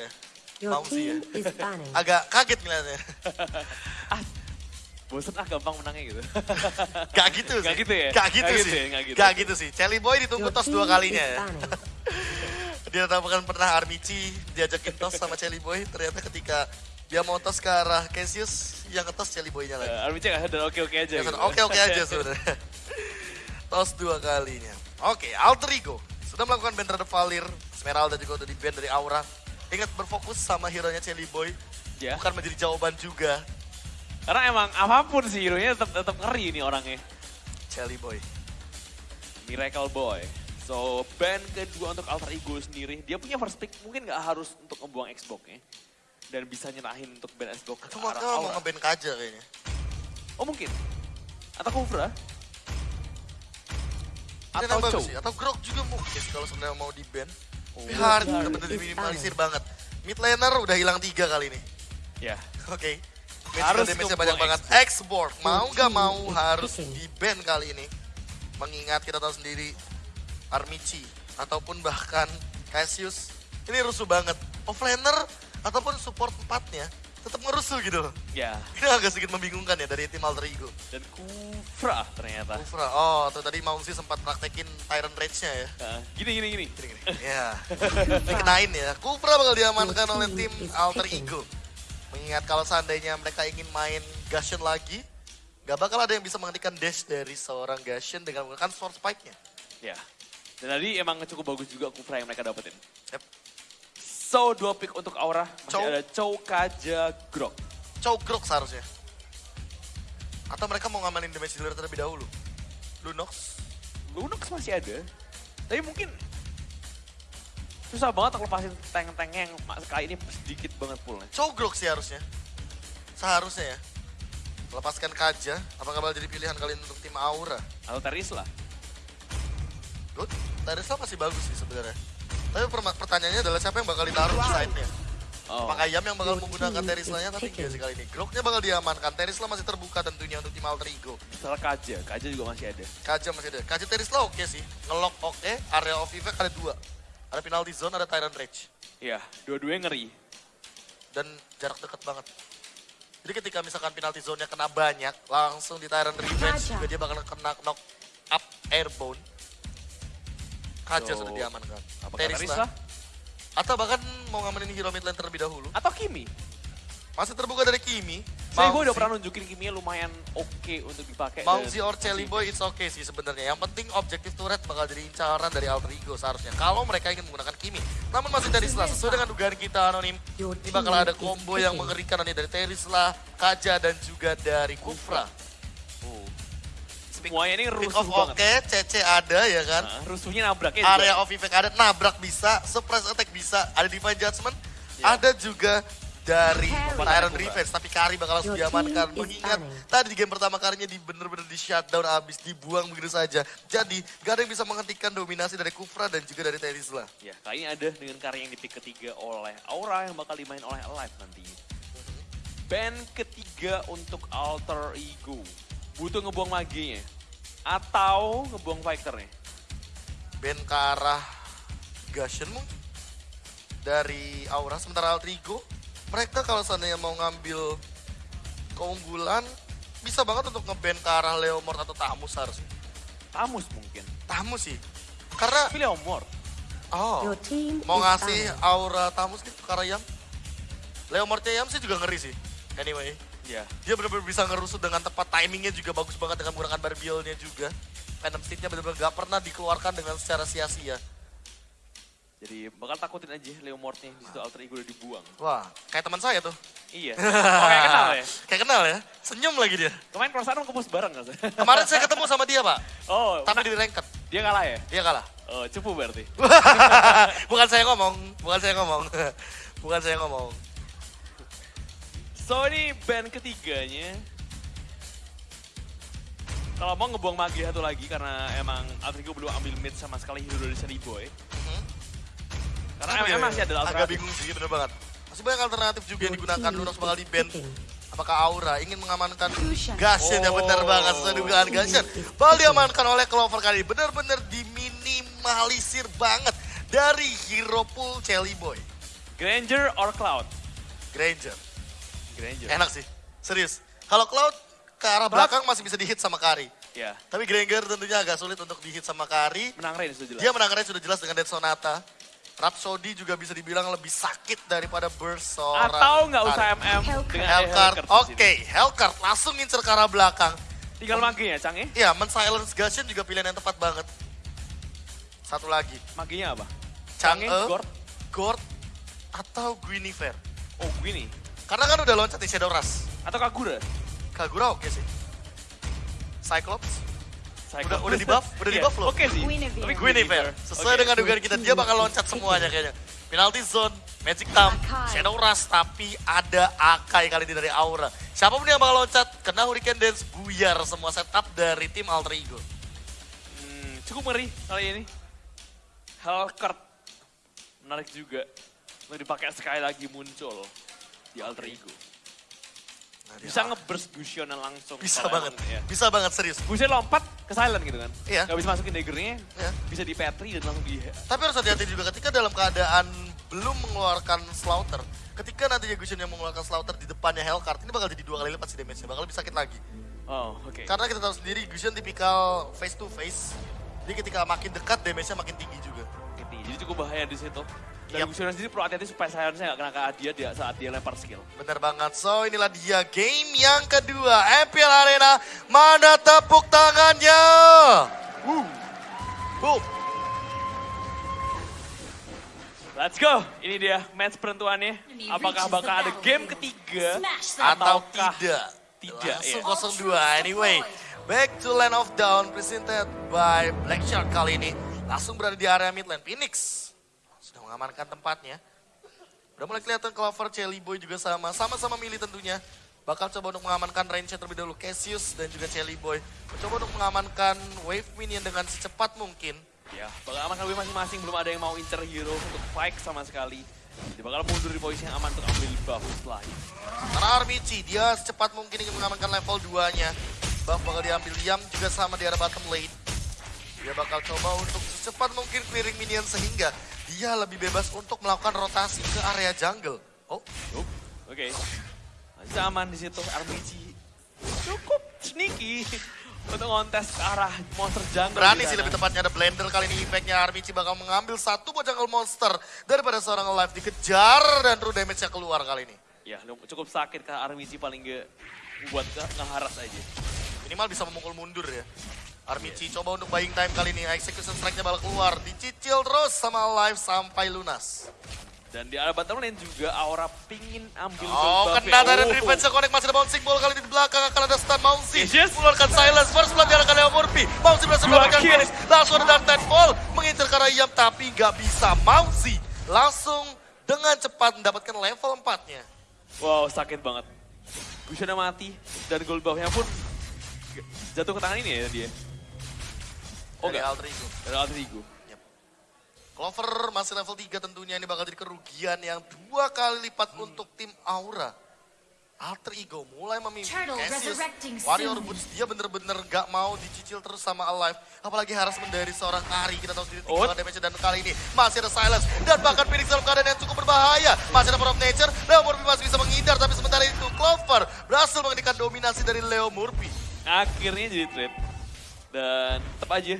ya. Mau sih ya. Agak kaget ngeliatnya. Bosen ah gampang menangnya gitu. Gak gitu sih. Gak gitu ya? Gak gitu Gak gitu sih. ya? Gak gitu. Gak gitu sih. Celi Boy ditunggu Your tos dua kalinya ya. Dia bukan pernah Armici diajakin tos sama Celi Boy. Ternyata ketika dia mau tos ke arah Cassius, yang ketos Celi Boy-nya lagi. Uh, Armici gak sadar oke-oke aja Ya, gitu. Oke-oke aja sebenarnya. tos dua kalinya. Oke, Alter Ego. Sudah melakukan band terhadap Valir. Esmeralda juga udah di band dari Aura. Ingat berfokus sama hero-nya Celi Boy. Ya. Bukan menjadi jawaban juga. Karena emang apa pun sih hero-nya tetap tetap ngeri ini orangnya. Celi Boy. Miracle Boy. So, band kedua untuk Alter Ego sendiri, dia punya first pick mungkin gak harus untuk ngebuang Xbox ya. Dan bisa nyerahin untuk band Xbox ke Itu arah mau ngeband Kaja kayaknya. Oh mungkin. Atau Kufra. Ini Atau Chow. sih. Atau Grok juga mungkin kalau sebenarnya mau di band. Tapi hard, bener-bener diminimalisir banget. Mid laner udah hilang tiga kali ini. Ya. Oke. Mid Harus ngebuang banyak banget. X-Board, mau gak mau harus di ban kali ini. Mengingat kita tahu sendiri Armici ataupun bahkan Cassius ini rusuh banget. Offlaner ataupun support empatnya tetap ngerusuh gitu loh. Ya. Ini agak sedikit membingungkan ya dari tim Alter Ego. Dan Kufra ternyata. Ufra, oh tuh tadi Maungsi sempat praktekin Tyrant Rage-nya ya. Nah, gini gini gini. Gini, gini. Ya, dikenain ya. Kupra bakal diamankan oleh tim Alter. Ego. Mengingat kalau seandainya mereka ingin main Gashen lagi, gak bakal ada yang bisa menghentikan dash dari seorang Gashen dengan menggunakan sword spike-nya. Ya. Dan tadi emang cukup bagus juga Kufra yang mereka dapetin. Yep. So, dua pick untuk Aura. Masih Chow. ada Chow, Kaja, Grok. Chow Grok seharusnya. Atau mereka mau ngamanin damage dealer terlebih dahulu. Lunox. Lunox masih ada. Tapi mungkin susah banget lepasin tank-tanknya yang kali ini sedikit banget pullnya. Chow Grok sih harusnya. Seharusnya ya. Lepaskan Kaja, apakah bakal jadi pilihan kalian untuk tim Aura? Atau Teris lah. Good. Terisla masih bagus sih sebenarnya. Tapi pertanyaannya adalah siapa yang bakal ditaruh di side-nya? Oh. Apakah Yam yang bakal menggunakan Terislanya is tapi enggak picking. sih kali ini. Groknya bakal diamankan. Terisla masih terbuka tentunya untuk tim Alter Ego. Misalnya Kaja, Kaja juga masih ada. Kaja masih ada. Kaja Terisla oke sih. Ngelock oke. Area of effect ada dua. Ada penalty zone, ada Tyrant Rage. Iya, dua-duanya ngeri. Dan jarak dekat banget. Jadi ketika misalkan penalty zone-nya kena banyak, langsung di Tyrant Revenge juga dia bakal kena knock up airborne. Kaja So, sudah diamankan. Apakah. Teris lah? Atau bahkan mau ngamenin hero mid lane terlebih dahulu. Atau Kimi? Masih terbuka dari Kimi. Saya gue udah pernah nunjukin Kimi lumayan oke untuk dipakai. Mauzi or Chelly Boy it's okay sih sebenarnya. Yang penting objektif turret bakal jadi incaran dari Alter Ego seharusnya. Kalau mereka ingin menggunakan Kimi. Namun masih Terisla sesuai dengan dugaan kita anonim. Ini bakal ada combo yang mengerikan nih dari Terisla, Kaja dan juga dari Kufra. Semuanya ini rusuh banget. oke, CC ada ya kan. Nah, rusuhnya nabraknya juga. Area of effect ada, nabrak bisa, surprise attack bisa, ada divine judgment, Ya. ada juga dari Kufra. Revenge, tapi Kari bakal langsung Your diamankan. Mengingat tadi di game pertama karinya di bener-bener di shutdown abis dibuang begitu saja. Jadi gak ada yang bisa menghentikan dominasi dari Kufra dan juga dari Terisla. Ya, kali ini ada dengan karya yang di pick ketiga oleh Aura yang bakal dimain oleh Alive nantinya. Band ketiga untuk Alter Ego. Butuh ngebuang maginya. Atau ngebuang fighternya. Ben ke arah Gashen mungkin dari Aura sementara Alter Ego mereka kalau seandainya mau ngambil keunggulan bisa banget untuk ngeban ke arah Leomord atau Tamus harusnya. Tamus mungkin. Tamus sih. Karena Tapi Leomord. oh Your team mau ngasih aura Tamus gitu ke arah Yam. Leomordnya Yam sih juga ngeri sih. Anyway, Ya. dia benar-benar bisa ngerusut dengan tepat timingnya juga bagus banget dengan menggunakan barbielnya juga. Phantom Steed-nya benar-benar gak pernah dikeluarkan dengan secara sia-sia. Jadi bakal takutin aja Leomordnya di situ Alter Ego udah dibuang. Wah, kayak teman saya tuh. Iya. Oh, kayak kenal ya? Kayak kenal ya. Senyum lagi dia. Kemarin perasaan ke pos bareng sih? Kemarin saya ketemu sama dia, Pak. Oh, Tapi di ranked. dia kalah ya? Dia kalah. Oh, cupu berarti. bukan saya ngomong, bukan saya ngomong. bukan saya ngomong. So ini band ketiganya. Kalau mau ngebuang magi satu lagi karena emang Altrigo belum ambil mid sama sekali hero dari Seri Boy. Mhm. Karena Aduh, emang, ya, emang masih ada Agak alternatif. bingung sih, bener banget. Masih banyak alternatif juga yang digunakan is bakal di band. Apakah Aura ingin mengamankan. Gashen ya Oh. bener banget sesuai dugaan Gashen. Bakal diamankan oleh Clover kali ini. Bener-bener diminimalisir banget dari hero pool Chelly Boy. Granger or Cloud? Granger. Granger. Enak sih, serius. Kalau Cloud ke arah belakang masih bisa dihit sama Kari. Ya, Tapi Granger tentunya agak sulit untuk dihit sama Kari. menang range sudah jelas. Dia menang range sudah jelas dengan Dead Sonata. Rhapsody juga bisa dibilang lebih sakit daripada Burst seorang Atau nggak usah. MM dengan di oke. sini. Hellcurt langsung ngincer ke arah belakang. Tinggal maginya, Cang ya? Iya, men-silence Gusion juga pilihan yang tepat banget. Satu lagi, Maginya apa? Chang'e, Gord. Gord, atau Guinevere. Oh, gini. Karena kan udah loncat di Shadow Rush. Atau Kagura? Kagura oke sih. Cyclops, Cyclops. Udah- udah di buff? Udah di Iya, buff loh? Oke sih. Guinevere. Tapi Guinevere. Sesuai Oke. dengan dugaan kita, dia bakal loncat semuanya kayaknya. Penalty zone, Magic Thumb, Akai. Shadow Rush, tapi ada Akai kali ini dari Aura. Siapa pun yang bakal loncat, kena Hurricane Dance, buyar semua setup dari tim Alter Ego. Hmm, cukup ngeri kali ini. Hellcurt. Menarik juga. Untuk dipakai sekali lagi muncul di Alter Ego. Nah, Bisa nge-burst Gusion langsung. Bisa banget, emang, ya. bisa banget serius. Gusion lompat ke silent gitu kan. Iya. Gak bisa masukin daggernya. Iya. Bisa di petri dan langsung di... Tapi harus hati-hati juga ketika dalam keadaan belum mengeluarkan Slaughter. Ketika nanti Gusion yang mengeluarkan Slaughter di depannya Hellcurt, ini bakal jadi dua kali lipat sih damage-nya, bakal lebih sakit lagi. Oh, oke. Karena kita tahu sendiri Gusion tipikal face to face. Jadi ketika makin dekat damage-nya makin tinggi juga. Jadi cukup bahaya di situ. Dan Yap. Gusion sendiri perlu hati-hati supaya silence-nya gak kena ke dia, dia saat dia lempar skill. Bener banget. So inilah dia game yang kedua. MPL Arena. Mana tepuk tangannya? Woo. Boom. Let's go. Ini dia match penentuannya. Apakah bakal ada game ketiga Atau ataukah tidak. tidak Langsung ya. 0-2. Anyway. Back to Land of Down. Presented by Black Shark kali ini. Langsung berada di area mid lane. Phoenix. Mengamankan tempatnya. Udah mulai kelihatan Clover, Chelly Boy juga sama. Sama-sama milih tentunya. Bakal coba untuk mengamankan range terlebih dahulu. Cassius dan juga Chelly Boy. Mencoba untuk mengamankan wave minion dengan secepat mungkin. Ya, bakal aman lebih masing-masing. Belum ada yang mau incer hero untuk fight sama sekali. Dia bakal mundur di posisi yang aman untuk ambil buff setelah ini. Karena Armici, dia secepat mungkin ingin mengamankan level 2-nya. Buff bakal diambil Yam juga sama di arah bottom lane. Dia bakal coba untuk secepat mungkin clearing minion sehingga dia lebih bebas untuk melakukan rotasi ke area jungle. Oh. Oke. Masih aman di situ. RPG cukup sneaky untuk ngontes ke arah monster jungle. berani sih lebih tepatnya ada blender kali ini impactnya Armici bakal mengambil satu buah jungle monster daripada seorang alive dikejar dan true damage-nya keluar kali ini. Ya, cukup sakit ke RPG paling gak buat ngeharas aja. Minimal bisa memukul mundur ya. Armici coba untuk buying time kali ini, execution strike-nya bakal keluar, dicicil terus sama alive sampai lunas. Dan di arah bottom lane juga Aura pingin ambil Oh, kena dari Oh. revenge connect masih ada bouncing ball kali di belakang akan ada stun Mouncy. Yes, yes. Mengeluarkan silence, first blood diarahkan Leo Murphy. Mouncy berhasil mendapatkan finish. Langsung ada Dark Tidefall, mengincar ke arah Iyam tapi nggak bisa. Mouncy langsung dengan cepat mendapatkan level 4-nya. Wow, sakit banget. Bushana mati dan gold buff-nya pun jatuh ke tangan ini ya dia. Oh Dari enggak, Alter Ego. dari Alter Ego. Clover masih level 3 tentunya ini bakal jadi kerugian yang dua kali lipat Hmm. untuk tim Aura. Alter Ego mulai memimpin Cassius. resurrecting Warrior. Boots dia bener-bener gak mau dicicil terus sama Alive. Apalagi harassment dari seorang Kari. Kita tahu sendiri Oh. tinggal damage dan kali ini masih ada Silence. Dan bahkan Phoenix dalam keadaan yang cukup berbahaya. Masih ada Power of Nature. Leo Murphy masih bisa menghindar. Tapi sementara itu Clover berhasil menghentikan dominasi dari Leo Murphy. Akhirnya jadi trade. Dan tetap aja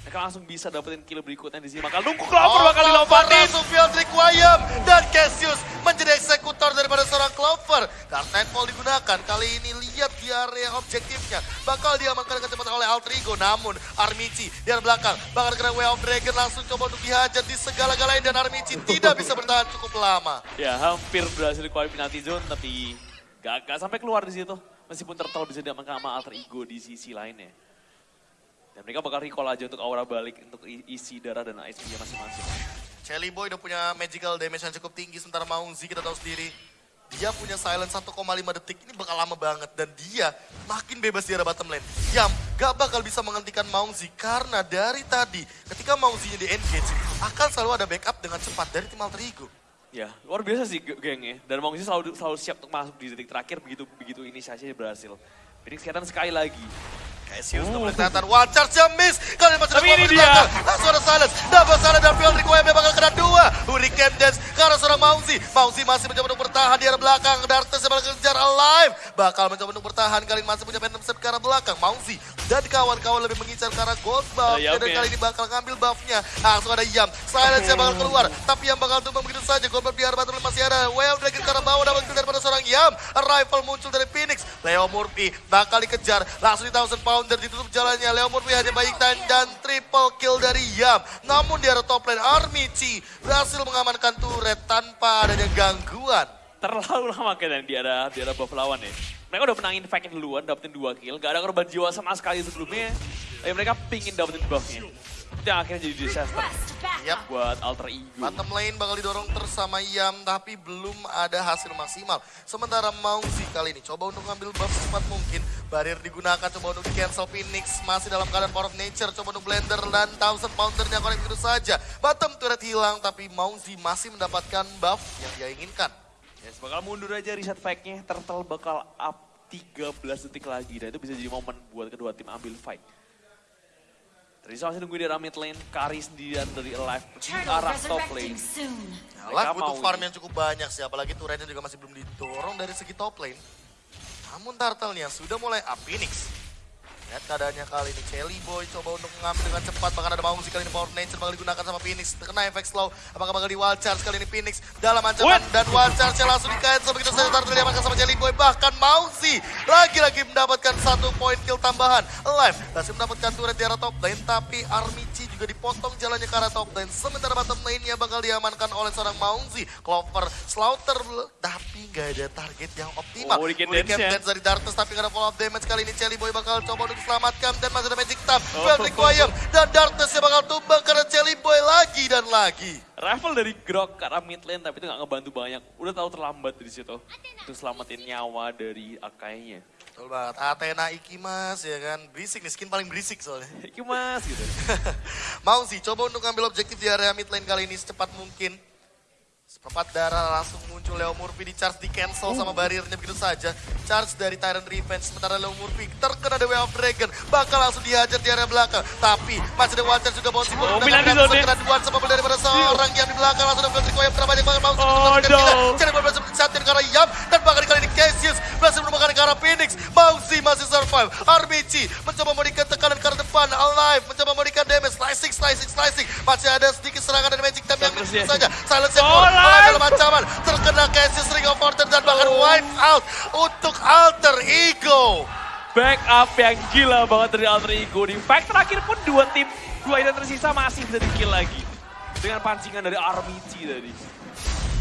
mereka langsung bisa dapetin kill berikutnya di sini. Bakal nunggu Clover bakal dilompatin. Langsung Fieldrick Wayam dan Cassius menjadi eksekutor daripada seorang Clover. Dark Nightfall digunakan. Kali ini lihat di area objektifnya. Bakal diamankan dengan cepat oleh Alter Ego. Namun Armici di arah belakang. Bakal kena Way of Dragon langsung coba untuk dihajar di segala-galanya. Dan Armici tidak bisa bertahan cukup lama. Ya hampir berhasil dikeluarin penalti zone tapi gagal sampai keluar di situ. Meskipun Turtle bisa diamankan sama Alter Ego di sisi lainnya. Dan mereka bakal recall aja untuk aura balik untuk isi darah dan HP-nya masing-masing. Shelly Boy udah punya magical damage yang cukup tinggi. Sementara Maungzi kita tahu sendiri. Dia punya silence 1,5 detik. Ini bakal lama banget. Dan dia makin bebas di arah bottom lane. Yam gak bakal bisa menghentikan Maungzi. Karena dari tadi ketika Maungzinya di engage. Akan selalu ada backup dengan cepat dari tim Alter Ego. Ya, luar biasa sih ge- gengnya. Dan Mongsi selalu selalu siap untuk masuk di detik terakhir begitu begitu inisiasinya berhasil. Phoenix kelihatan sekali lagi. Udah Oh. mulai kelihatan. One charge yang miss. Kali ini dia. Langsung ada silence. Double silence dan Field Requiem dia bakal kena dua. Hurricane Dance ke arah seorang Mauzi. Mauzi masih mencoba untuk bertahan di arah belakang. Dartes yang kejar Alive. Bakal mencoba untuk bertahan. Kali ini masih punya Phantom Step ke arah belakang. Mauzi dan kawan-kawan lebih mengincar ke arah Gold Buff. Ada Dan kali ya. ini bakal ngambil buffnya. Langsung ada Yam. Silence yang bakal keluar. Tapi yang bakal tumbang begitu saja. Gold Buff di arah Battle masih ada. Well Dragon ke arah bawah. Dapat kill daripada seorang Yam. Arrival muncul dari Phoenix. Leo Murphy bakal dikejar. Langsung di Thousand Pounder ditutup jalannya. Leo Murphy hanya baik dan triple kill dari Yam. Namun di arah top lane Armici berhasil mengamankan turret tanpa adanya gangguan. Terlalu lama kayaknya di arah, di arah buff lawan ya. Mereka udah menangin fight-nya duluan, dapetin 2 kill. Gak ada korban jiwa sama sekali sebelumnya. Tapi mereka pingin dapetin buffnya. Yang akhirnya jadi disaster Yap. buat alter ego. Bottom lane bakal didorong terus sama Yam, tapi belum ada hasil maksimal. Sementara Mauzi kali ini coba untuk ngambil buff secepat mungkin. Barrier digunakan coba untuk di cancel Phoenix. Masih dalam keadaan power of nature, coba untuk blender dan Thousand Poundernya connect begitu saja. Bottom turret hilang, tapi Mauzi masih mendapatkan buff yang dia inginkan. Yes, bakal mundur aja reset fight-nya. Turtle bakal up 13 detik lagi. Dan itu bisa jadi momen buat kedua tim ambil fight. Trisa masih nunggu di arah mid lane. Kari sendirian dari Alive di arah top lane. Lah Mereka butuh farm yang cukup banyak sih, apalagi turretnya juga masih belum didorong dari segi top lane. Namun turtle-nya sudah mulai up Phoenix. Lihat keadaannya kali ini, Kelly Boy coba untuk mengambil dengan cepat, bahkan ada Maungsi kali ini. Power Nature bakal digunakan sama Phoenix. Terkena efek slow, apakah bakal di wild charge kali ini Phoenix? Dalam ancaman. What? dan wild charge-nya langsung di cancel begitu saja turtle diamankan sama Kelly Boy. Bahkan Maungsi lagi-lagi mendapatkan satu poin kill tambahan. Alive masih mendapatkan turret di arah top lane, tapi Armici juga dipotong jalannya ke arah top lane. Sementara bottom lane-nya bakal diamankan oleh seorang Maungsi. Clover, Slaughter, tapi nggak ada target yang optimal. Oh, Hurricane Dance-nya. Dance dari Darkness tapi nggak ada follow up damage kali ini Jelly Boy bakal coba untuk diselamatkan dan masih ada Magic Tap, Oh. require dan Darkness yang bakal tumbang karena Jelly Boy lagi dan lagi. Raffle dari Grok ke arah mid lane, tapi itu gak ngebantu banyak. Udah tahu terlambat dari situ. Untuk selamatin nyawa dari Akainya. Betul banget, Athena Ikimas ya kan, berisik nih, skin paling berisik soalnya. Iki mas gitu. Mau sih, coba untuk ngambil objektif di area mid lane kali ini secepat mungkin. Seperempat darah langsung muncul Leo Murphy di charge di cancel sama bariernya begitu saja. Charge dari Tyrant Revenge sementara Leo Murphy terkena The Way of Dragon bakal langsung dihajar di area belakang. Tapi masih ada Watcher juga bouncy ball. Oh, dengan Milan di zone. kena dua sama daripada seorang yang di belakang langsung ada Feltri Koyam terbanyak banget langsung Oh, no. Jadi berhasil disatin ke arah Yam dan bahkan kali ini Cassius berhasil ke arah Phoenix. Mauzi masih survive. RBG mencoba memberikan tekanan ke arah depan. Alive mencoba memberikan damage. Slicing, slicing, slicing. Masih ada sedikit serangan dari Magic Time yang ya. saja. Silence yang Oh. Alive dalam ancaman. Terkena Cassius Ring of Order dan bahkan wipe out untuk Alter Ego. Backup yang gila banget dari Alter Ego. Di fight terakhir pun dua tim, dua item tersisa masih bisa di-kill lagi. Dengan pancingan dari Armici tadi.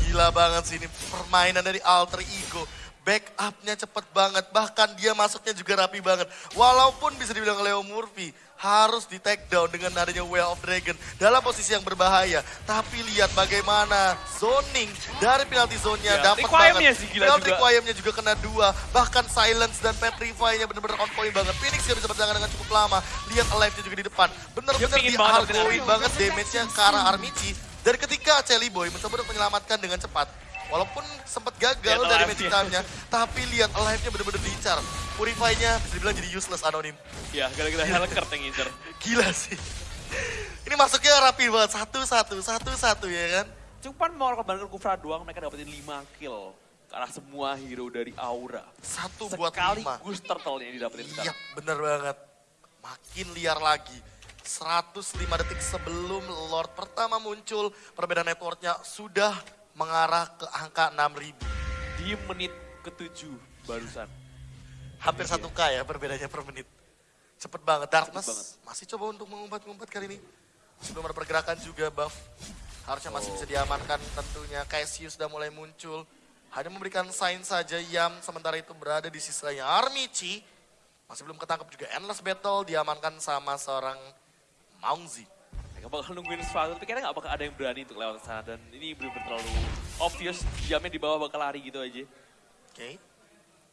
Gila banget sih ini permainan dari Alter Ego. Backupnya cepet banget, bahkan dia masuknya juga rapi banget. Walaupun bisa dibilang Leo Murphy harus di take down dengan adanya Way of Dragon dalam posisi yang berbahaya. Tapi lihat bagaimana zoning dari penalti zone-nya Ya, dapat banget. sih gila penalti juga. juga kena dua. Bahkan silence dan petrify-nya benar-benar on point banget. Phoenix gak bisa bertahan dengan cukup lama. Lihat alive-nya juga di depan. Bener-bener banget dapetin dihargoin banget damage-nya ke arah Armici. Dan ketika Celi Boy mencoba untuk menyelamatkan dengan cepat, walaupun sempat gagal Lihat dari magic time-nya, tapi lihat alive-nya bener-bener diincar. Purify-nya bisa dibilang jadi useless anonim. Ya, gara-gara Helkert yang ngincer. Gila sih. Ini masuknya rapi banget, satu-satu, satu-satu ya kan. Cuman mau korbankan Kufra doang, mereka dapetin 5 kill. Karena semua hero dari Aura. Satu buat Sekali lima. Gus Turtle yang didapetin Iya, sekarang. bener banget. Makin liar lagi. 105 detik sebelum Lord pertama muncul, perbedaan networknya sudah mengarah ke angka 6000. Di menit ke-7 barusan. Hampir Iya. 1K ya perbedaannya per menit. Cepet banget. Darkness banget. masih coba untuk mengumpat-ngumpat kali ini. Sebelum ada pergerakan juga buff. Harusnya masih Oh. bisa diamankan tentunya. Cassius sudah mulai muncul. Hanya memberikan sign saja Yam sementara itu berada di sisanya Armici. Masih belum ketangkep juga Endless Battle diamankan sama seorang Maungzi. Mereka bakal nungguin sesuatu, tapi kayaknya gak bakal ada yang berani untuk lewat sana. Dan ini bener-bener terlalu obvious, jamnya di bawah bakal lari gitu aja. Oke.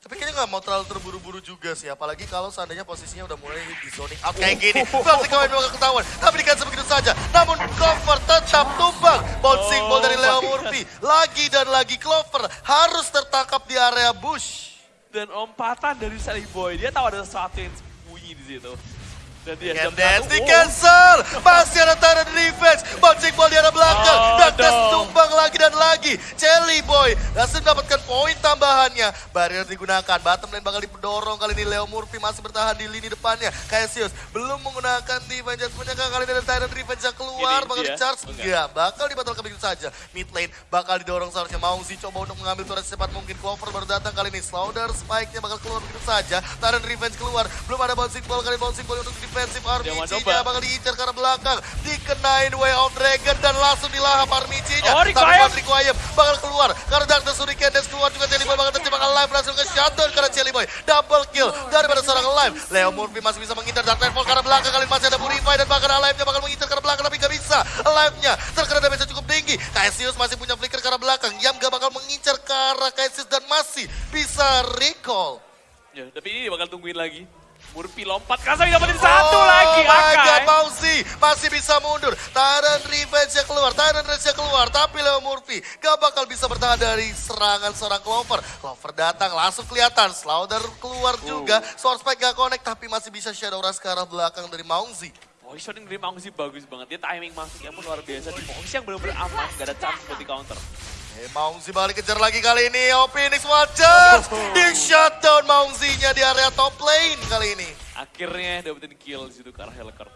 Tapi kayaknya nggak mau terlalu terburu-buru juga sih, apalagi kalau seandainya posisinya udah mulai di zoning out kayak gini. Berarti kawan bakal ketahuan, tapi dikasih begitu saja. Namun Clover tetap tumbang. Bouncing ball dari Leo Oh Murphy. Lagi dan lagi Clover harus tertangkap di area bush. Dan lompatan dari Sally Boy, dia tahu ada sesuatu yang sembunyi di situ. Dan dia Can jam dance satu. di Oh, cancel. Masih ada Tyrant Revenge. Bouncing ball di arah belakang. Oh, dan tes dong. tumbang lagi dan lagi. Jelly Boy langsung mendapatkan poin tambahannya. Barrier digunakan. Bottom lane bakal didorong. Kali ini Leo Murphy masih bertahan di lini depannya. Cassius belum menggunakan defense. Judgment-nya kali ini ada Tyrant Revenge yang keluar. Ini bakal dia. di-charge. Enggak. Enggak. Bakal dibatalkan begitu saja. Mid lane bakal didorong seharusnya. Mauzi coba untuk mengambil turret secepat mungkin. Clover baru datang kali ini. Slaughter spike-nya bakal keluar begitu saja. Tyrant Revenge keluar. Belum ada bouncing ball. Kali ini bouncing ball untuk defensive RPG-nya coba. bakal diincar ke arah belakang. Dikenain Way of Dragon dan langsung dilahap RPG-nya. Oh, Tapi buat Requiem bakal keluar. Karena Darkness dan keluar juga Jelly Boy bakal terjebak alive. Berhasil nge-shutdown karena Jelly Boy. Double kill daripada seorang alive. Leo Murphy masih bisa mengincar Dark Nightfall ke arah belakang. Kali ini masih ada Purify dan bahkan alive-nya bakal mengincar ke arah belakang. Tapi gak bisa. Alive-nya terkena damage cukup tinggi. Cassius masih punya flicker ke arah belakang. Yam gak bakal mengincar ke arah Cassius dan masih bisa recall. Ya, tapi ini bakal tungguin lagi. Murphy lompat, Kasami dapetin satu oh lagi, my Akai. God, masih bisa mundur. Tyrant Revenge yang keluar, Tyrant Revenge yang keluar. Tapi Leo Murphy gak bakal bisa bertahan dari serangan seorang Clover. Clover datang, langsung kelihatan. Slaughter keluar juga. Sword Spike gak connect, tapi masih bisa Shadow Rush ke arah belakang dari Mauzi. Positioning dari Mangsi bagus banget. Dia timing masuknya pun luar biasa. Di Mangsi yang benar-benar aman, gak ada chance buat di counter. Eh, Mauzi balik kejar lagi kali ini. Oh, Phoenix Watchers. Di shutdown Mauzi-nya di area top lane kali ini. Akhirnya dapetin kill di situ ke arah Helker.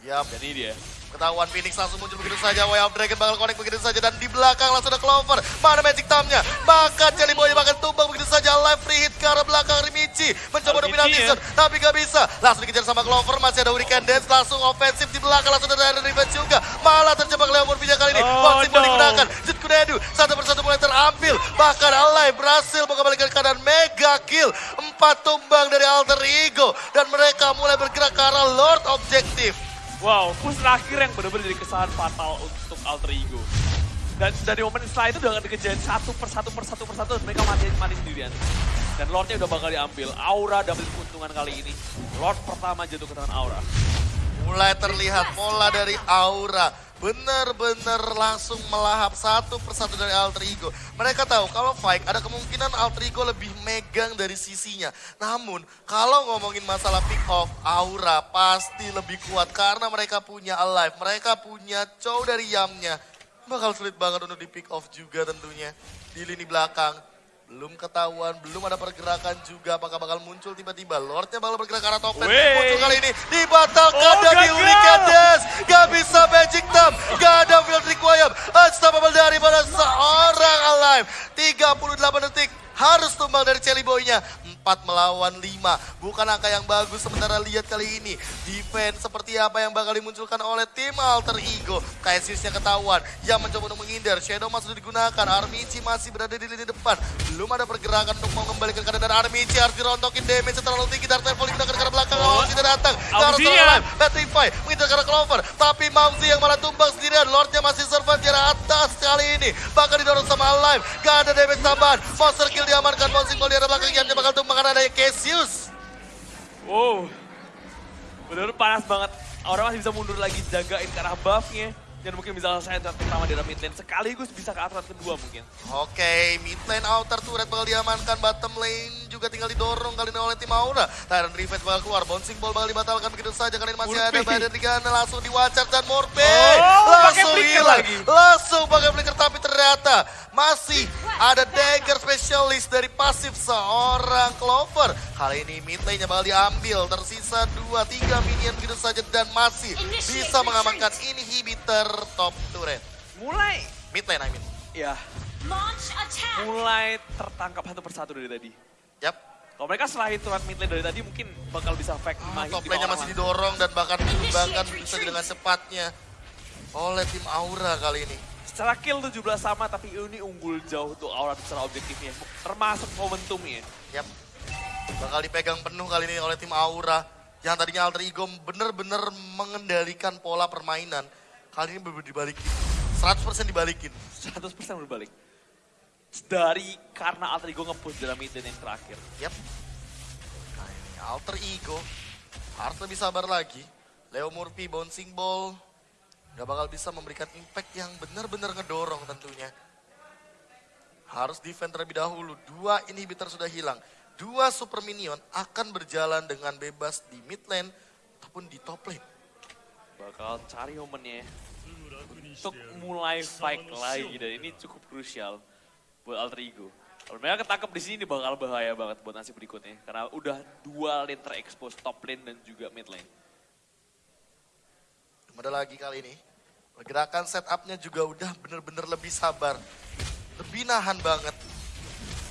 Yap, Dan ini dia. Ketahuan Phoenix langsung muncul begitu saja. Way of Dragon bakal connect begitu saja. Dan di belakang langsung ada Clover. Mana Magic Time-nya? Maka Jelly Boy bakal tumbang begitu saja. Live free hit ke arah belakang Rimichi. Mencoba dominasi ya. Tapi gak bisa. Langsung dikejar sama Clover. Masih ada Hurricane Dance. Langsung ofensif di belakang. Langsung ada Revenge juga. Malah terjebak Leo Murphy kali ini. Oh, Ball no. digunakan. Jut Kunedu. Satu persatu mulai terambil. Bahkan Alive berhasil mengembalikan keadaan mega kill. Empat tumbang dari Alter Ego. Dan mereka mulai bergerak ke arah Lord Objective. Wow, push terakhir yang benar-benar jadi kesalahan fatal untuk Alter Ego. Dan dari momen setelah itu udah dikejar satu persatu persatu persatu mereka mati mati sendirian. Dan Lordnya udah bakal diambil. Aura dapat keuntungan kali ini. Lord pertama jatuh ke tangan Aura. Mulai terlihat pola dari Aura. Benar-benar langsung melahap satu persatu dari Alter Ego. Mereka tahu kalau fight ada kemungkinan Alter Ego lebih megang dari sisinya. Namun kalau ngomongin masalah pick off, Aura pasti lebih kuat karena mereka punya Alive. Mereka punya Chow dari Yamnya. Bakal sulit banget untuk di pick off juga tentunya. Di lini belakang. Belum ketahuan, belum ada pergerakan juga. Apakah bakal muncul tiba-tiba? Lordnya bakal bergerak ke arah top lane. Muncul kali ini. Dibatalkan Oh, dari. Gak bisa Magic Time. Gak ada Field Requiem. Unstoppable daripada seorang Alive. 38 detik. Harus tumbang dari Jelly Boy-nya. 4 melawan 5. Bukan angka yang bagus. Sementara lihat kali ini. Defense seperti apa yang bakal dimunculkan oleh tim Alter Ego. Cassius yang ketahuan. Yang mencoba untuk menghindar. Shadow masih digunakan. Armici masih berada di lini depan. Belum ada pergerakan untuk mengembalikan keadaan dan Armici harus dirontokin damage terlalu tinggi. Dark digunakan ke arah belakang. Oh. Tidak datang. Alive. Petrify mengincar ke arah Clover. Tapi Mamsi yang malah tumbang sendirian. Lordnya masih survive di arah atas kali ini. Bahkan didorong sama Alive. Gak ada damage tambahan. Monster kill diamankan. Bouncing ball di Cassius. Wow. Benar-benar panas banget. Aura masih bisa mundur lagi jagain ke arah buff-nya. Dan mungkin bisa selesai turret pertama di dalam mid lane. Sekaligus bisa ke turret kedua mungkin. Oke, mid lane outer turret bakal diamankan, bottom lane juga tinggal didorong kali ini oleh tim Aura. Tyrant Revenge bakal keluar, bouncing ball bakal dibatalkan begitu saja kali ini masih ada Murphy. Badan Rigana langsung diwacar dan Morpe Oh, langsung hilang. lagi. Langsung pakai flicker tapi ternyata masih ada dagger spesialis dari pasif seorang Clover. Kali ini mid lane-nya bakal diambil, tersisa 2-3 minion begitu saja dan masih bisa mengamankan inhibitor top turret. Mulai, Mid lane I mean. ya, mulai tertangkap satu persatu dari tadi. Yap. Kalau mereka selain turret mid lane dari tadi mungkin bakal bisa fake hit Top lane-nya masih langsung. didorong dan bahkan dikembangkan bisa dengan cepatnya oleh tim Aura kali ini. Secara kill 17 sama tapi ini unggul jauh untuk Aura secara objektifnya. Termasuk momentumnya. Yap. Bakal dipegang penuh kali ini oleh tim Aura. Yang tadinya Alter Ego bener-bener mengendalikan pola permainan. Kali ini bener dibalikin. 100% dibalikin. 100% berbalik. Dari karena Alter Ego nge-push dalam mid lane yang terakhir. Yap. Kali ini Alter Ego harus lebih sabar lagi. Leo Murphy bouncing ball. Gak bakal bisa memberikan impact yang benar-benar ngedorong tentunya. Harus defend terlebih dahulu. Dua inhibitor sudah hilang. dua super minion akan berjalan dengan bebas di mid lane ataupun di top lane. Bakal cari momennya untuk mulai fight lagi dan ini cukup krusial buat Alter Ego. Kalau mereka ketangkep di sini bakal bahaya banget buat nasib berikutnya karena udah dua lane terekspos top lane dan juga mid lane. Ada lagi kali ini. Gerakan setupnya juga udah bener-bener lebih sabar. Lebih nahan banget.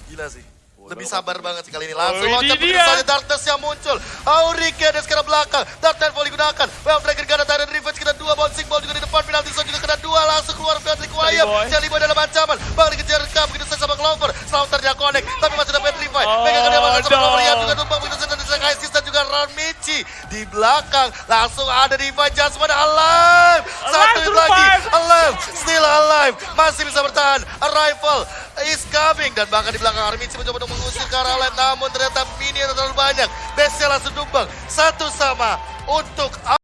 Gila sih. Lebih sabar banget sih kali ini. Langsung Oh, loncat begitu saja Darkness yang muncul. Aurike ada sekarang belakang. Dark Nightfall digunakan. Well Dragon Gun ada Revenge kena dua. Bouncing Ball juga di depan. Penalty Zone juga kena dua. Langsung keluar Patrick. Boy. Jelly Boy dalam ancaman. Bang dikejar Kam. Begitu saja sama Clover. Slaughter-nya connect. Tapi masih ada. Oh, Pegang kedalaman sama. Clover. Yang juga tumpang. Begitu saja Kaisis dan juga Ron Michi. Di belakang. Langsung ada Divine Jasmine alive. Satu Alive, hit lagi. Alive. Still alive. Masih bisa bertahan. Arrival is coming. Dan bahkan di belakang Armici mencoba untuk mengusir ke arah lain. Namun ternyata minion terlalu banyak. Base langsung tumbang. Satu sama untuk